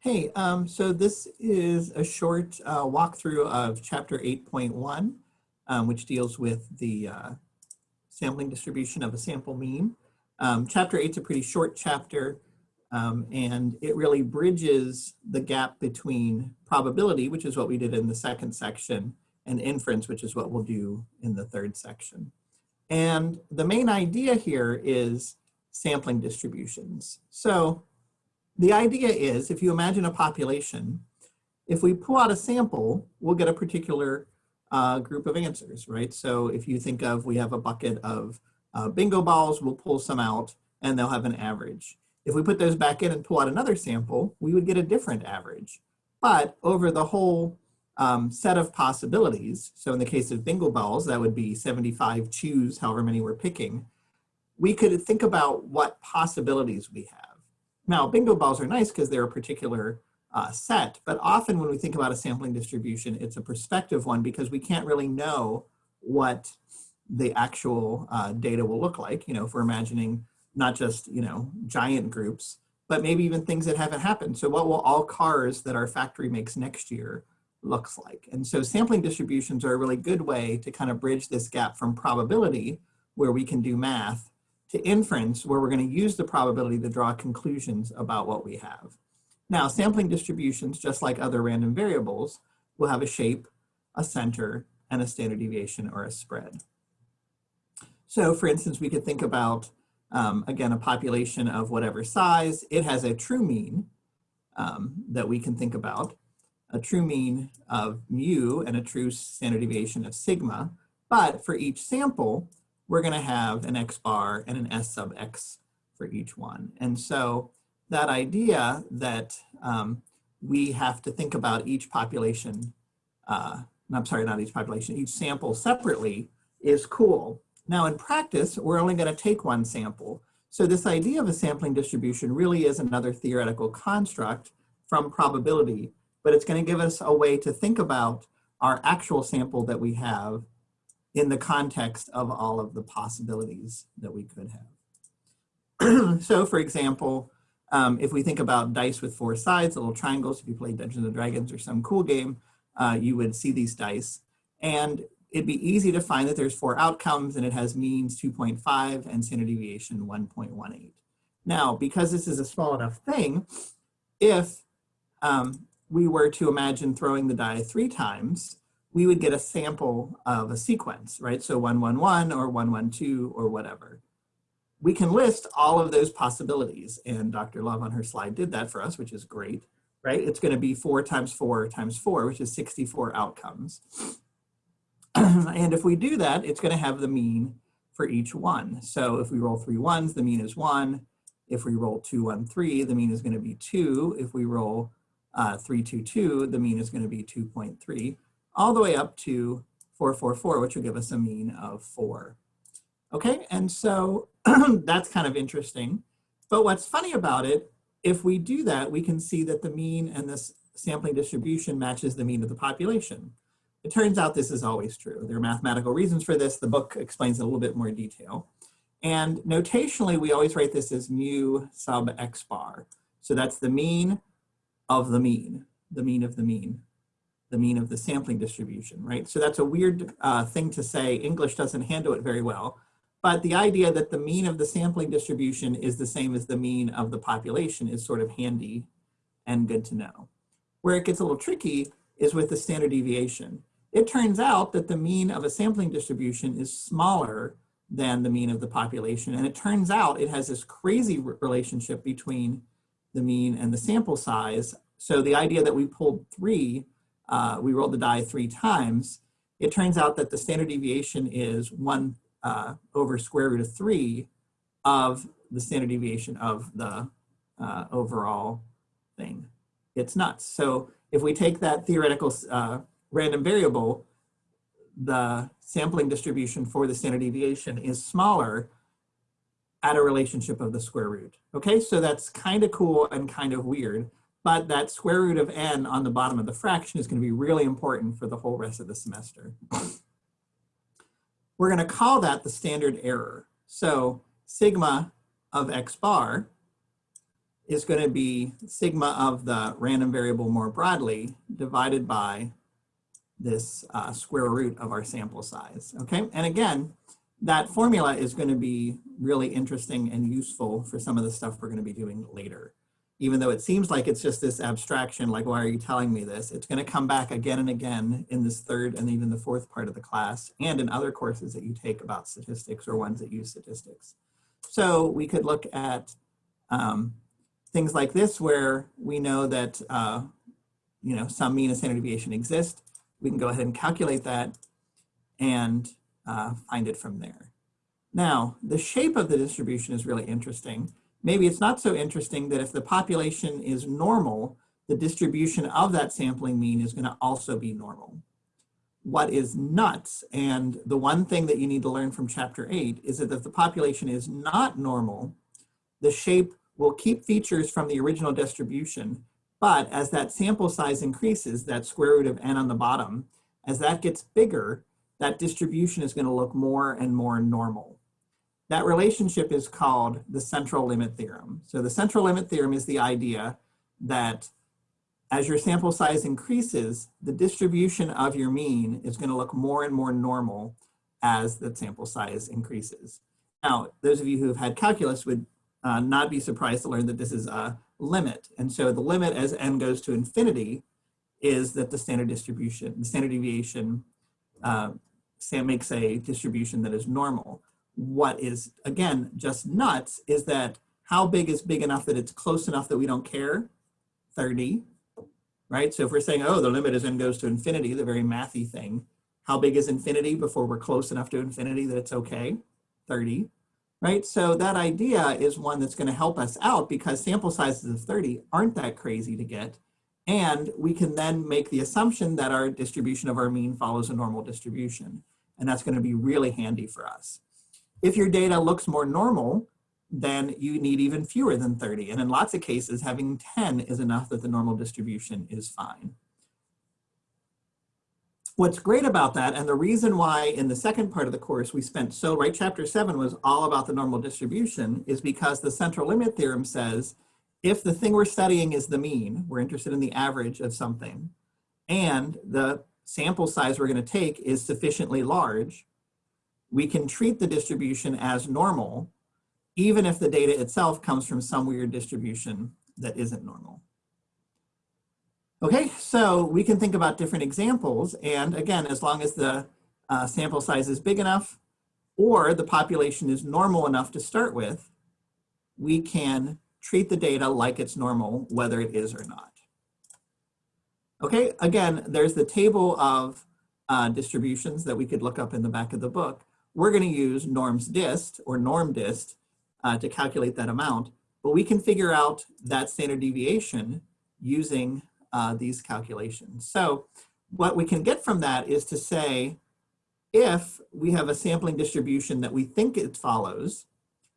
Hey, um, so this is a short uh, walkthrough of chapter 8.1, um, which deals with the uh, sampling distribution of a sample mean. Um, chapter 8 is a pretty short chapter, um, and it really bridges the gap between probability, which is what we did in the second section, and inference, which is what we'll do in the third section. And the main idea here is sampling distributions. So the idea is if you imagine a population, if we pull out a sample, we'll get a particular uh, group of answers, right? So if you think of, we have a bucket of uh, bingo balls, we'll pull some out and they'll have an average. If we put those back in and pull out another sample, we would get a different average. But over the whole um, set of possibilities, so in the case of bingo balls, that would be 75 choose, however many we're picking, we could think about what possibilities we have. Now, bingo balls are nice because they're a particular uh, set, but often when we think about a sampling distribution, it's a perspective one because we can't really know what the actual uh, data will look like. You know, if we're imagining not just, you know, giant groups, but maybe even things that haven't happened. So what will all cars that our factory makes next year looks like? And so sampling distributions are a really good way to kind of bridge this gap from probability, where we can do math, to inference where we're going to use the probability to draw conclusions about what we have. Now, sampling distributions, just like other random variables, will have a shape, a center, and a standard deviation or a spread. So for instance, we could think about, um, again, a population of whatever size. It has a true mean um, that we can think about, a true mean of mu and a true standard deviation of sigma. But for each sample, we're going to have an x bar and an s sub x for each one. And so that idea that um, we have to think about each population, uh, I'm sorry, not each population, each sample separately is cool. Now in practice, we're only going to take one sample. So this idea of a sampling distribution really is another theoretical construct from probability, but it's going to give us a way to think about our actual sample that we have in the context of all of the possibilities that we could have. so for example, um, if we think about dice with four sides, little triangles, if you play Dungeons and Dragons or some cool game, uh, you would see these dice. And it'd be easy to find that there's four outcomes and it has means 2.5 and standard deviation 1.18. Now, because this is a small enough thing, if um, we were to imagine throwing the die three times, we would get a sample of a sequence, right? So 111 or 112 or whatever. We can list all of those possibilities and Dr. Love on her slide did that for us, which is great, right? It's gonna be four times four times four, which is 64 outcomes. and if we do that, it's gonna have the mean for each one. So if we roll three ones, the mean is one. If we roll two, one, three, the mean is gonna be two. If we roll uh, three, two, two, the mean is gonna be 2.3 all the way up to 444, which will give us a mean of four. Okay, and so that's kind of interesting. But what's funny about it, if we do that, we can see that the mean and this sampling distribution matches the mean of the population. It turns out this is always true. There are mathematical reasons for this. The book explains in a little bit more detail. And notationally, we always write this as mu sub x bar. So that's the mean of the mean, the mean of the mean the mean of the sampling distribution, right? So that's a weird uh, thing to say. English doesn't handle it very well. But the idea that the mean of the sampling distribution is the same as the mean of the population is sort of handy and good to know. Where it gets a little tricky is with the standard deviation. It turns out that the mean of a sampling distribution is smaller than the mean of the population. And it turns out it has this crazy relationship between the mean and the sample size. So the idea that we pulled three uh, we rolled the die three times, it turns out that the standard deviation is one uh, over square root of three of the standard deviation of the uh, overall thing. It's nuts. So if we take that theoretical uh, random variable, the sampling distribution for the standard deviation is smaller at a relationship of the square root. Okay, so that's kind of cool and kind of weird but that square root of n on the bottom of the fraction is going to be really important for the whole rest of the semester. We're going to call that the standard error. So sigma of x bar is going to be sigma of the random variable more broadly divided by this uh, square root of our sample size, okay? And again, that formula is going to be really interesting and useful for some of the stuff we're going to be doing later. Even though it seems like it's just this abstraction, like, why are you telling me this? It's going to come back again and again in this third and even the fourth part of the class and in other courses that you take about statistics or ones that use statistics. So we could look at um, things like this where we know that uh, you know some mean and standard deviation exist. We can go ahead and calculate that and uh, find it from there. Now, the shape of the distribution is really interesting. Maybe it's not so interesting that if the population is normal, the distribution of that sampling mean is going to also be normal. What is nuts, and the one thing that you need to learn from chapter 8 is that if the population is not normal, the shape will keep features from the original distribution, but as that sample size increases, that square root of n on the bottom, as that gets bigger, that distribution is going to look more and more normal. That relationship is called the central limit theorem. So the central limit theorem is the idea that as your sample size increases, the distribution of your mean is going to look more and more normal as the sample size increases. Now, those of you who have had calculus would uh, not be surprised to learn that this is a limit. And so the limit as n goes to infinity is that the standard distribution, the standard deviation uh, makes a distribution that is normal. What is, again, just nuts is that how big is big enough that it's close enough that we don't care? 30, right? So if we're saying, oh, the limit as n goes to infinity, the very mathy thing, how big is infinity before we're close enough to infinity that it's okay? 30 right? So that idea is one that's gonna help us out because sample sizes of 30 aren't that crazy to get. And we can then make the assumption that our distribution of our mean follows a normal distribution. And that's gonna be really handy for us. If your data looks more normal, then you need even fewer than 30. And in lots of cases, having 10 is enough that the normal distribution is fine. What's great about that, and the reason why in the second part of the course we spent so, right, chapter seven was all about the normal distribution, is because the central limit theorem says, if the thing we're studying is the mean, we're interested in the average of something, and the sample size we're gonna take is sufficiently large, we can treat the distribution as normal, even if the data itself comes from some weird distribution that isn't normal. Okay, so we can think about different examples. And again, as long as the uh, sample size is big enough or the population is normal enough to start with, we can treat the data like it's normal, whether it is or not. Okay, again, there's the table of uh, distributions that we could look up in the back of the book. We're gonna use norms dist or norm dist uh, to calculate that amount, but we can figure out that standard deviation using uh, these calculations. So what we can get from that is to say, if we have a sampling distribution that we think it follows,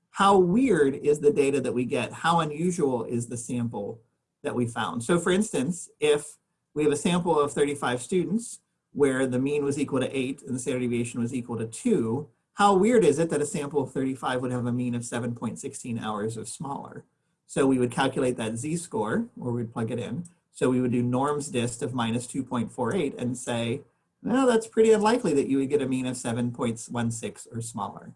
how weird is the data that we get? How unusual is the sample that we found? So for instance, if we have a sample of 35 students where the mean was equal to eight and the standard deviation was equal to two, how weird is it that a sample of 35 would have a mean of 7.16 hours or smaller? So we would calculate that z-score, or we'd plug it in, so we would do norms dist of minus 2.48 and say, well, that's pretty unlikely that you would get a mean of 7.16 or smaller.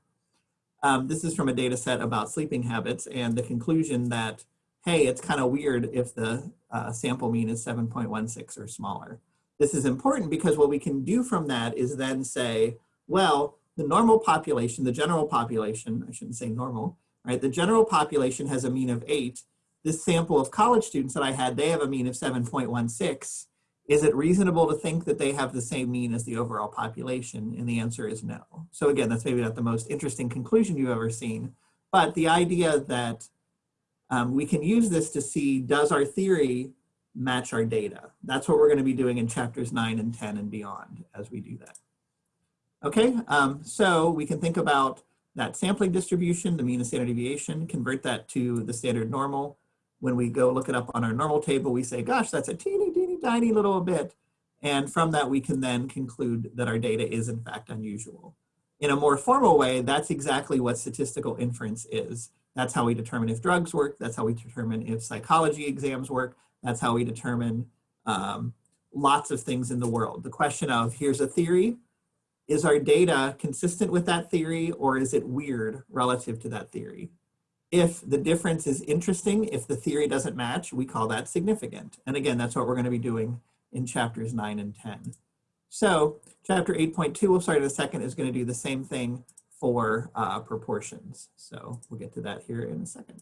Um, this is from a data set about sleeping habits and the conclusion that, hey, it's kind of weird if the uh, sample mean is 7.16 or smaller. This is important because what we can do from that is then say, well, the normal population, the general population, I shouldn't say normal, right? The general population has a mean of eight this sample of college students that I had, they have a mean of 7.16. Is it reasonable to think that they have the same mean as the overall population? And the answer is no. So again, that's maybe not the most interesting conclusion you've ever seen, but the idea that um, we can use this to see, does our theory match our data? That's what we're gonna be doing in chapters nine and 10 and beyond as we do that. Okay, um, so we can think about that sampling distribution, the mean and standard deviation, convert that to the standard normal, when we go look it up on our normal table, we say, gosh, that's a teeny, teeny, tiny little bit. And from that, we can then conclude that our data is in fact unusual. In a more formal way, that's exactly what statistical inference is. That's how we determine if drugs work. That's how we determine if psychology exams work. That's how we determine um, lots of things in the world. The question of here's a theory, is our data consistent with that theory or is it weird relative to that theory? If the difference is interesting, if the theory doesn't match, we call that significant. And again, that's what we're gonna be doing in chapters nine and 10. So chapter 8.2, we'll start in a second, is gonna do the same thing for uh, proportions. So we'll get to that here in a second.